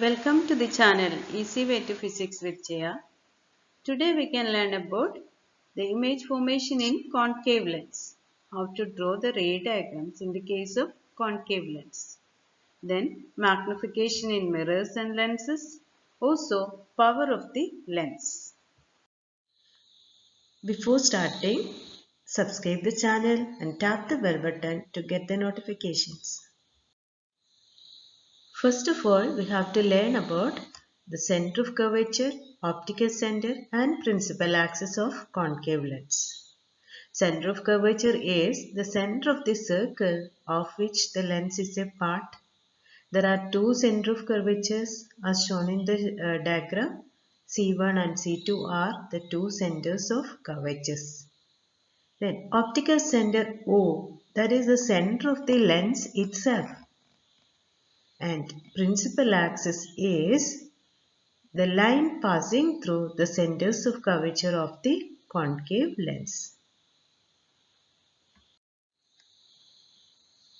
Welcome to the channel Easy Way to Physics with Jaya. Today we can learn about the image formation in concave lens. How to draw the ray diagrams in the case of concave lens. Then magnification in mirrors and lenses. Also power of the lens. Before starting, subscribe the channel and tap the bell button to get the notifications. First of all, we have to learn about the center of curvature, optical center and principal axis of concave lens. Center of curvature is the center of the circle of which the lens is a part. There are two center of curvatures as shown in the uh, diagram. C1 and C2 are the two centers of curvatures. Then optical center O that is the center of the lens itself and principal axis is the line passing through the centers of curvature of the concave lens.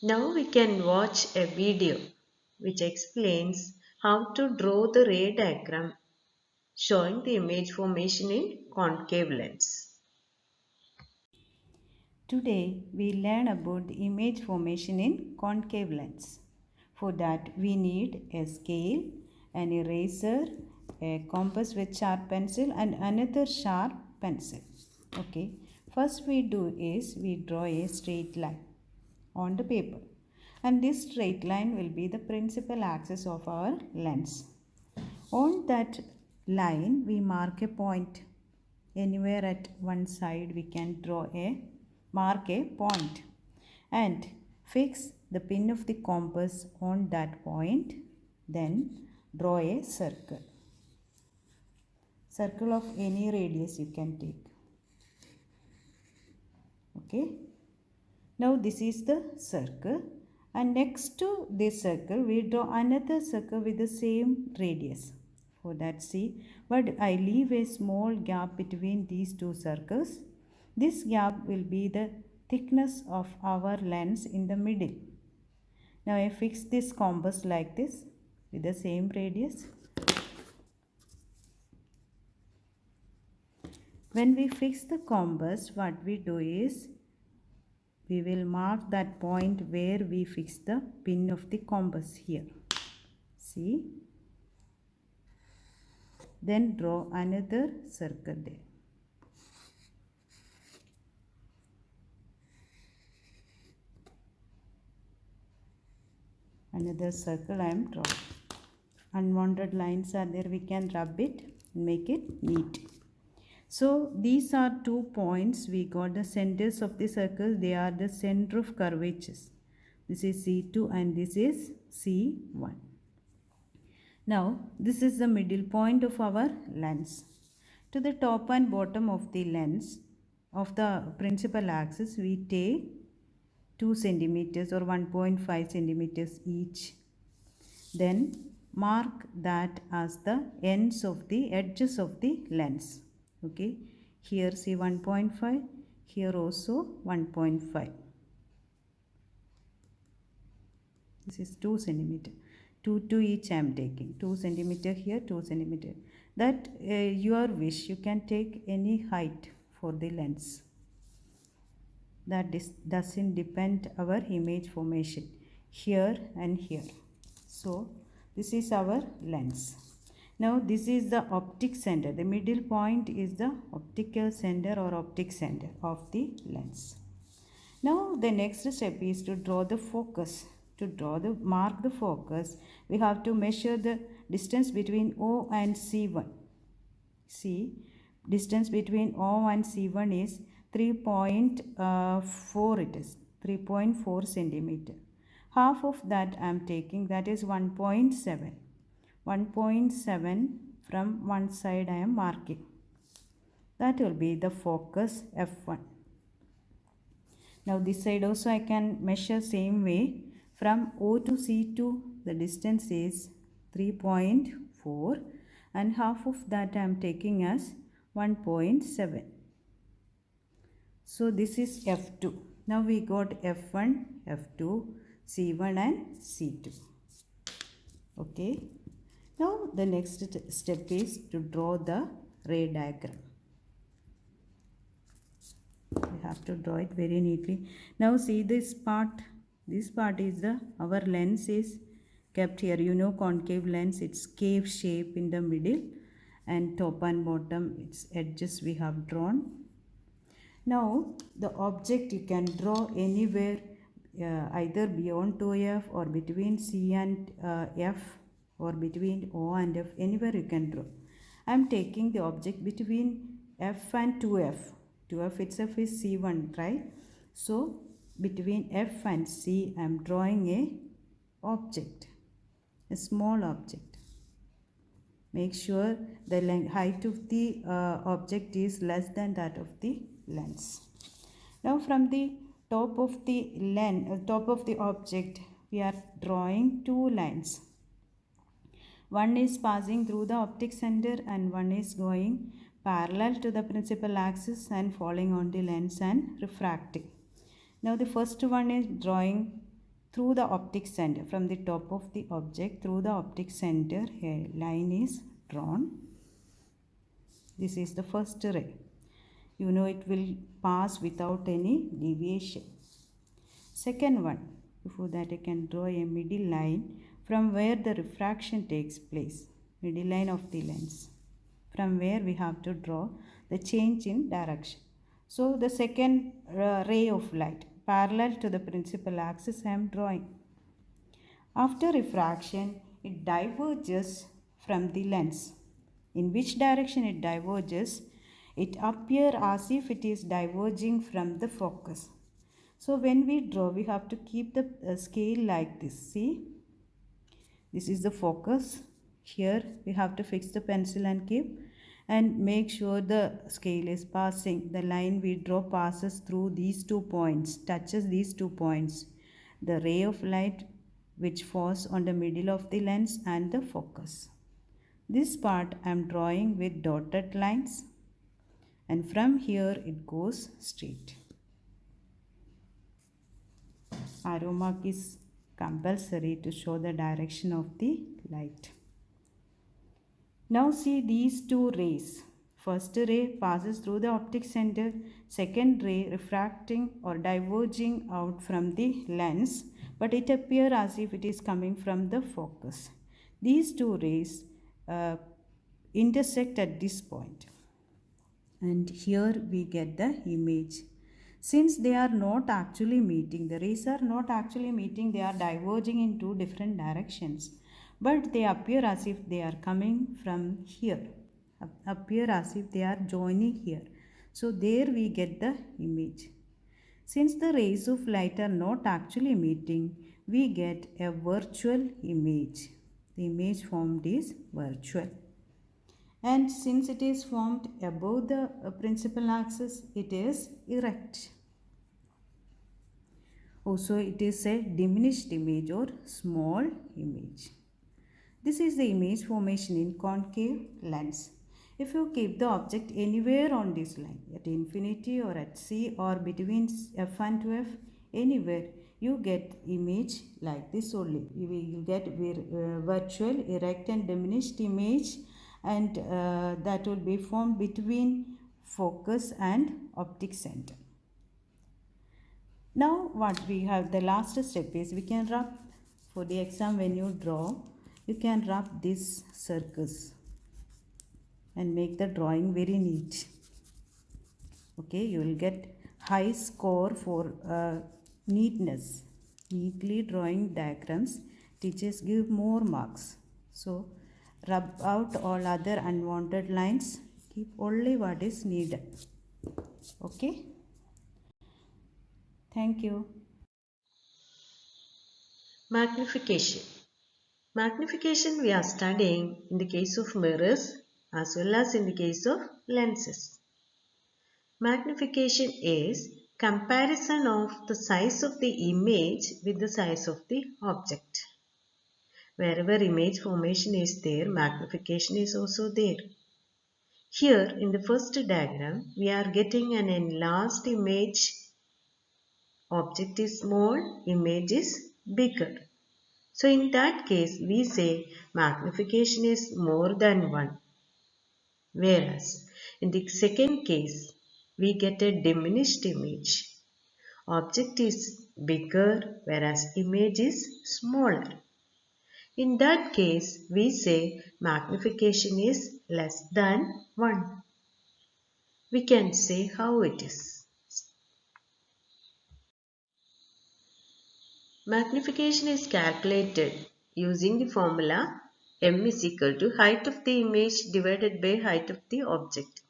Now we can watch a video which explains how to draw the ray diagram showing the image formation in concave lens. Today we learn about the image formation in concave lens. For that we need a scale, an eraser, a compass with sharp pencil and another sharp pencil. Okay. First we do is we draw a straight line on the paper and this straight line will be the principal axis of our lens. On that line we mark a point anywhere at one side we can draw a mark a point and fix the pin of the compass on that point then draw a circle. Circle of any radius you can take. Okay. Now this is the circle. And next to this circle we draw another circle with the same radius for that see but I leave a small gap between these two circles. This gap will be the thickness of our lens in the middle now I fix this compass like this with the same radius. When we fix the compass what we do is we will mark that point where we fix the pin of the compass here. See? Then draw another circle there another circle I am drawing. Unwanted lines are there. We can rub it make it neat. So these are two points. We got the centers of the circle. They are the center of curvatures. This is C2 and this is C1 now this is the middle point of our lens. To the top and bottom of the lens of the principal axis we take 2 centimeters or 1.5 centimeters each. Then mark that as the ends of the edges of the lens. Okay? Here see 1.5 here also 1.5 this is 2 centimeter 2 to each I am taking. 2 centimeter here 2 centimeter. That uh, your wish you can take any height for the lens that doesn't depend our image formation here and here. So this is our lens. Now this is the optic center. The middle point is the optical center or optic center of the lens. Now the next step is to draw the focus. To draw the mark the focus we have to measure the distance between o and c1 see distance between o and c1 is 3.4 uh, it is 3.4 centimeter. Half of that I am taking that is 1.7 1.7 from one side I am marking. That will be the focus f1 now this side also I can measure same way. From O to C2 the distance is 3.4 and half of that I am taking as 1.7 so this is F2. Now we got F1, F2, C1 and C2. Okay. Now the next step is to draw the ray diagram. We have to draw it very neatly. Now see this part. This part is the our lens is kept here. You know concave lens. It's cave shape in the middle and top and bottom its edges we have drawn. Now the object you can draw anywhere uh, either beyond 2f or between C and uh, F or between O and F anywhere you can draw. I am taking the object between F and 2F. 2F itself is C1 right. So between F and C I am drawing a object a small object make sure the height of the uh, object is less than that of the lens. Now from the top of the lens uh, top of the object we are drawing two lines. One is passing through the optic center and one is going parallel to the principal axis and falling on the lens and refracting. Now the first one is drawing through the optic center. From the top of the object through the optic center a line is drawn. This is the first ray you know it will pass without any deviation. Second one, before that I can draw a middle line from where the refraction takes place, middle line of the lens, from where we have to draw the change in direction. So the second uh, ray of light parallel to the principal axis I am drawing. After refraction, it diverges from the lens. In which direction it diverges it appear as if it is diverging from the focus. So when we draw, we have to keep the uh, scale like this. See, this is the focus. Here we have to fix the pencil and keep and make sure the scale is passing. The line we draw passes through these two points, touches these two points. The ray of light which falls on the middle of the lens and the focus. This part I am drawing with dotted lines and from here it goes straight. Arrow mark is compulsory to show the direction of the light. Now see these two rays. First ray passes through the optic center, second ray refracting or diverging out from the lens, but it appears as if it is coming from the focus. These two rays uh, intersect at this point and here we get the image. Since they are not actually meeting the rays are not actually meeting they are diverging in two different directions. But they appear as if they are coming from here appear as if they are joining here. So there we get the image. Since the rays of light are not actually meeting we get a virtual image. The image formed is virtual and since it is formed above the uh, principal axis it is erect. Also it is a diminished image or small image. This is the image formation in concave lens. If you keep the object anywhere on this line at infinity or at c or between f and 2f anywhere you get image like this only. You will get uh, virtual erect and diminished image and uh, that will be formed between focus and optic center. Now what we have the last step is we can rub for the exam when you draw you can rub these circles and make the drawing very neat. Okay you will get high score for uh, neatness. Neatly drawing diagrams teachers give more marks. So Rub out all other unwanted lines. Keep only what is needed. Okay. Thank you. Magnification. Magnification we are studying in the case of mirrors as well as in the case of lenses. Magnification is comparison of the size of the image with the size of the object. Wherever image formation is there, magnification is also there. Here in the first diagram, we are getting an enlarged image. Object is small, image is bigger. So in that case, we say magnification is more than 1. Whereas in the second case, we get a diminished image. Object is bigger whereas image is smaller. In that case, we say magnification is less than 1. We can say how it is. Magnification is calculated using the formula m is equal to height of the image divided by height of the object.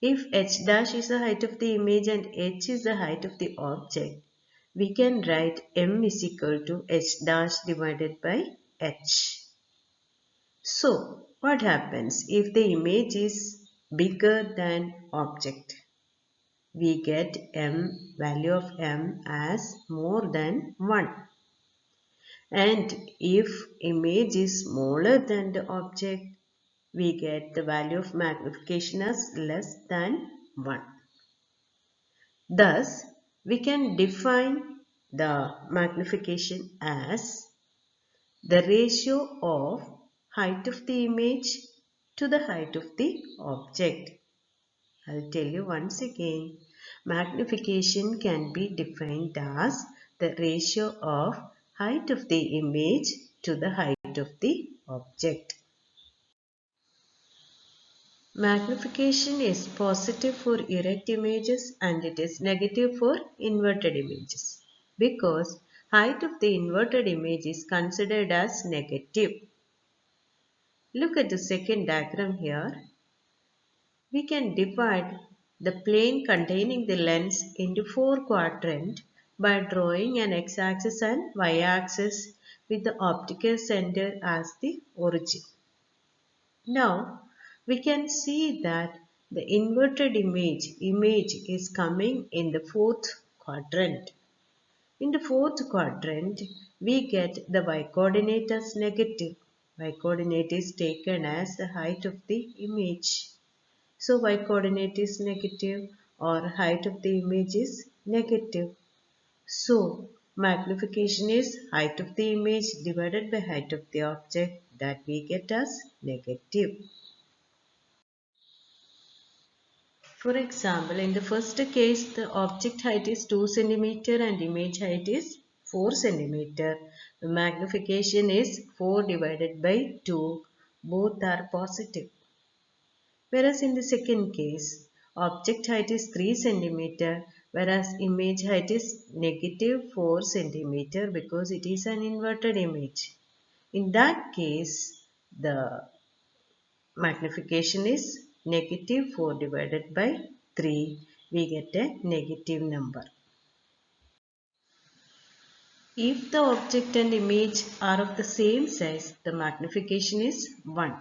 If h dash is the height of the image and h is the height of the object, we can write m is equal to h dash divided by h. So, what happens if the image is bigger than object? We get m value of m as more than 1. And if image is smaller than the object, we get the value of magnification as less than 1. Thus, we can define the magnification as the ratio of height of the image to the height of the object. I'll tell you once again. Magnification can be defined as the ratio of height of the image to the height of the object. Magnification is positive for erect images and it is negative for inverted images because height of the inverted image is considered as negative. Look at the second diagram here. We can divide the plane containing the lens into four quadrants by drawing an x-axis and y-axis with the optical center as the origin. Now, we can see that the inverted image, image is coming in the fourth quadrant. In the fourth quadrant, we get the y-coordinate as negative. Y-coordinate is taken as the height of the image. So y-coordinate is negative or height of the image is negative. So magnification is height of the image divided by height of the object that we get as negative. For example, in the first case, the object height is 2 cm and image height is 4 cm. The magnification is 4 divided by 2. Both are positive. Whereas in the second case, object height is 3 cm whereas image height is negative 4 cm because it is an inverted image. In that case, the magnification is negative 4 divided by 3 we get a negative number. If the object and image are of the same size, the magnification is 1.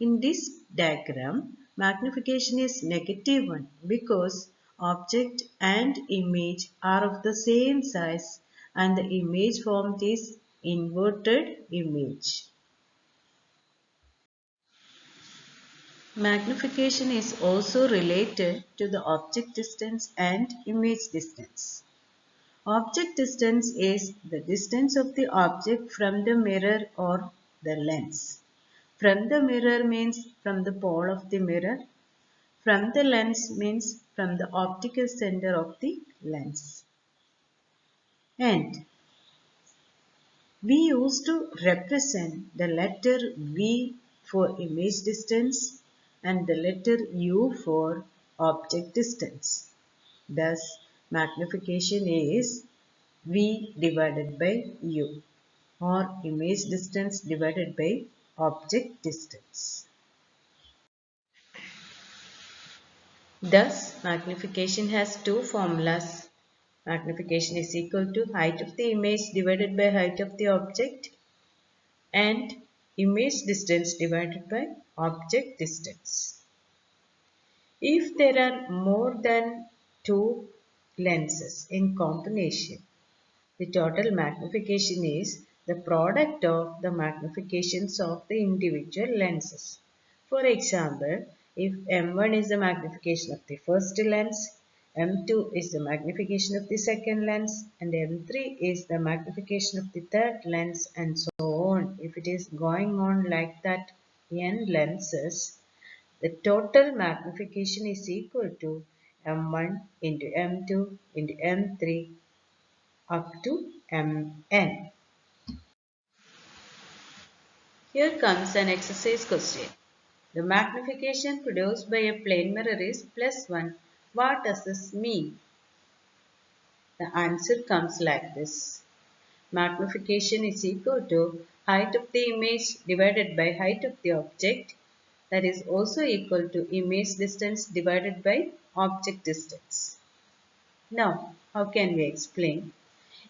In this diagram, magnification is negative 1 because object and image are of the same size and the image formed is inverted image. Magnification is also related to the object distance and image distance. Object distance is the distance of the object from the mirror or the lens. From the mirror means from the pole of the mirror. From the lens means from the optical center of the lens. And we used to represent the letter V for image distance and the letter U for object distance. Thus, magnification is V divided by U or image distance divided by object distance. Thus, magnification has two formulas. Magnification is equal to height of the image divided by height of the object and image distance divided by object distance. If there are more than two lenses in combination, the total magnification is the product of the magnifications of the individual lenses. For example, if M1 is the magnification of the first lens, M2 is the magnification of the second lens and M3 is the magnification of the third lens and so on. If it is going on like that n lenses, the total magnification is equal to M1 into M2 into M3 up to Mn. Here comes an exercise question. The magnification produced by a plane mirror is plus 1. What does this mean? The answer comes like this. Magnification is equal to height of the image divided by height of the object that is also equal to image distance divided by object distance. Now, how can we explain?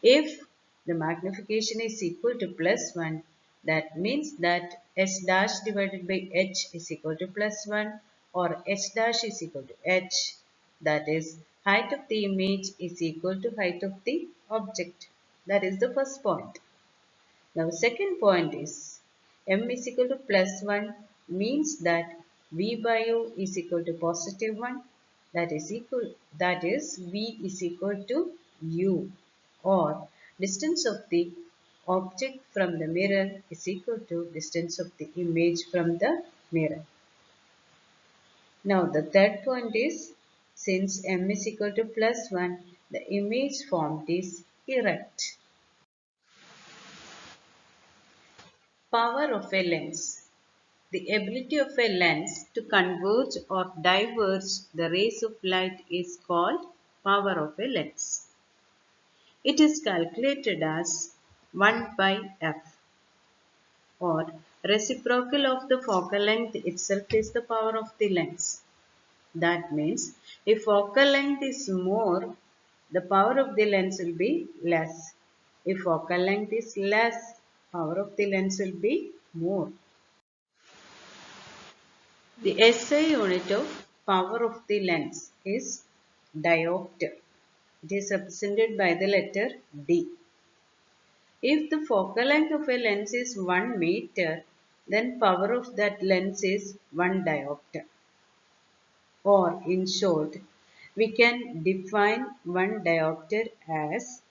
If the magnification is equal to plus 1, that means that h dash divided by h is equal to plus 1 or h dash is equal to h. That is height of the image is equal to height of the object. That is the first point. Now second point is m is equal to plus 1 means that v by u is equal to positive 1 that is equal that is v is equal to u or distance of the object from the mirror is equal to distance of the image from the mirror. Now the third point is since m is equal to plus 1 the image formed is erect. Power of a lens. The ability of a lens to converge or diverge the rays of light is called power of a lens. It is calculated as 1 by f or reciprocal of the focal length itself is the power of the lens. That means if focal length is more, the power of the lens will be less. If focal length is less, power of the lens will be more. The SI unit of power of the lens is diopter. It is represented by the letter D. If the focal length of a lens is 1 meter, then power of that lens is 1 diopter. Or in short, we can define 1 diopter as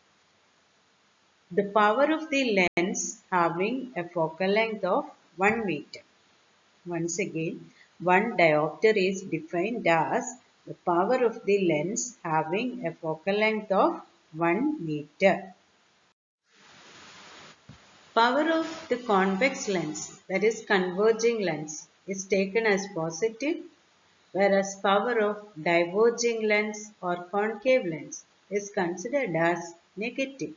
the power of the lens having a focal length of 1 meter. Once again, 1 diopter is defined as the power of the lens having a focal length of 1 meter. Power of the convex lens, that is converging lens, is taken as positive, whereas power of diverging lens or concave lens is considered as negative.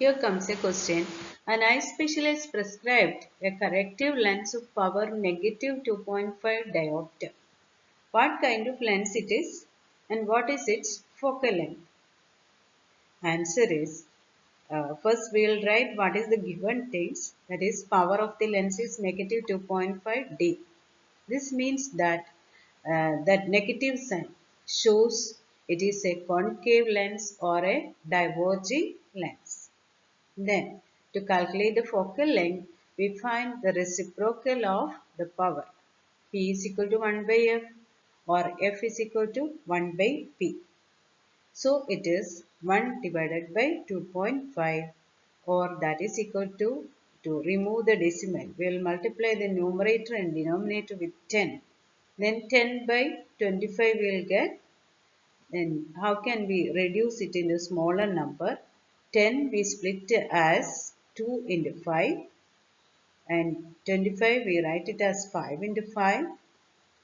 Here comes a question. An eye specialist prescribed a corrective lens of power negative 2.5 diopter. What kind of lens it is and what is its focal length? Answer is uh, first we will write what is the given things that is power of the lens is negative 2.5 D. This means that uh, that negative sign shows it is a concave lens or a diverging lens. Then to calculate the focal length we find the reciprocal of the power. P is equal to 1 by F or F is equal to 1 by P. So it is 1 divided by 2.5 or that is equal to to remove the decimal. We will multiply the numerator and denominator with 10. Then 10 by 25 we will get. Then how can we reduce it into smaller number? 10 we split as 2 into 5 and 25 we write it as 5 into 5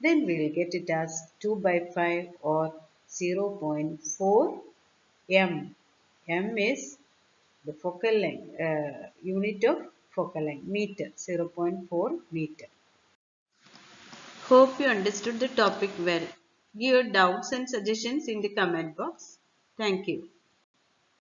then we will get it as 2 by 5 or 0.4 m. m is the focal length, uh, unit of focal length, meter, 0.4 meter. Hope you understood the topic well. Give your doubts and suggestions in the comment box. Thank you.